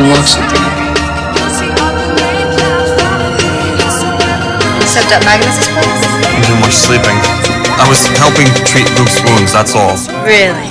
unlock something in me. Except at Magnus's place? Too much sleeping. I was helping treat Luke's wounds, that's all. Really?